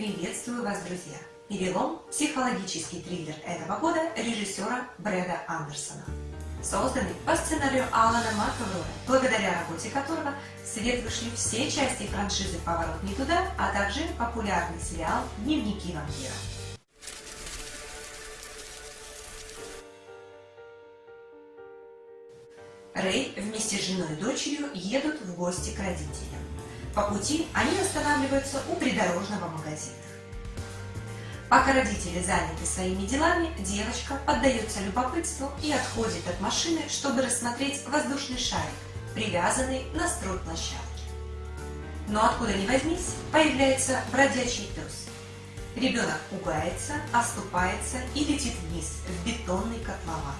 Приветствую вас, друзья! «Перелом» – психологический триллер этого года режиссера Брэда Андерсона. Созданный по сценарию Алана Макавроя, благодаря работе которого в свет вышли все части франшизы «Поворот не туда», а также популярный сериал «Дневники вампира». Рэй вместе с женой и дочерью едут в гости к родителям. По пути они останавливаются у придорожного магазина. Пока родители заняты своими делами, девочка поддается любопытству и отходит от машины, чтобы рассмотреть воздушный шарик, привязанный на стройплощадке. Но откуда ни возьмись, появляется бродячий пес. Ребенок пугается, оступается и летит вниз, в бетонный котлован.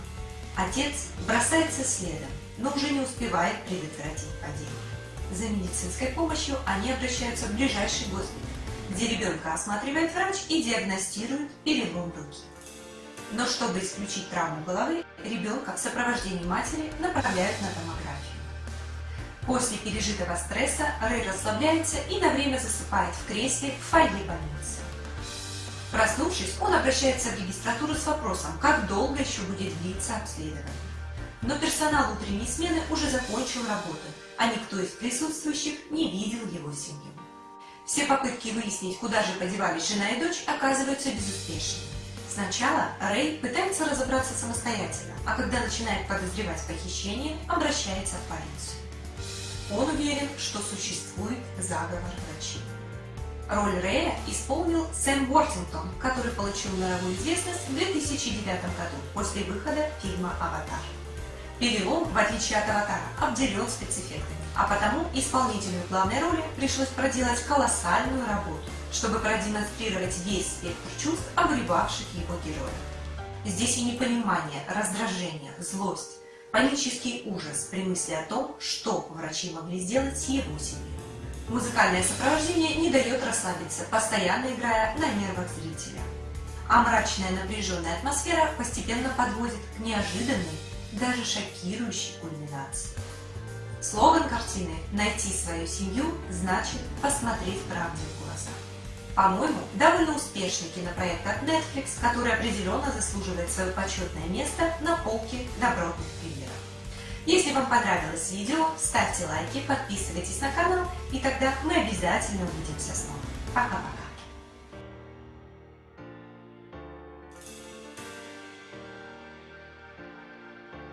Отец бросается следом, но уже не успевает предотвратить падение. За медицинской помощью они обращаются в ближайший госпиталь, где ребенка осматривает врач и диагностирует перелом руки. Но чтобы исключить травму головы, ребенка в сопровождении матери направляют на томографию. После пережитого стресса Рэй расслабляется и на время засыпает в кресле в фойе больницы. Проснувшись, он обращается в регистратуру с вопросом, как долго еще будет длиться обследование. Но персонал утренней смены уже закончил работу, а никто из присутствующих не видел его семью. Все попытки выяснить, куда же подевались жена и дочь, оказываются безуспешными. Сначала Рэй пытается разобраться самостоятельно, а когда начинает подозревать похищение, обращается в полицию. Он уверен, что существует заговор врачей. Роль Рэя исполнил Сэм Уортингтон, который получил мировую известность в 2009 году после выхода фильма «Аватар». Перелом, в отличие от «Аватара», обделен спецэффектами, а потому исполнителю главной роли пришлось проделать колоссальную работу, чтобы продемонстрировать весь спектр чувств, обуревавших его героя. Здесь и непонимание, раздражение, злость, панический ужас при мысли о том, что врачи могли сделать с его семьей. Музыкальное сопровождение не дает расслабиться, постоянно играя на нервах зрителя. А мрачная напряженная атмосфера постепенно подводит к неожиданной даже шокирующей кульминации. Слоган картины «Найти свою семью» значит посмотреть правде в глаза. По-моему, довольно успешный кинопроект от Netflix, который определенно заслуживает свое почетное место на полке добротных примеров. Если вам понравилось видео, ставьте лайки, подписывайтесь на канал, и тогда мы обязательно увидимся снова. Пока-пока!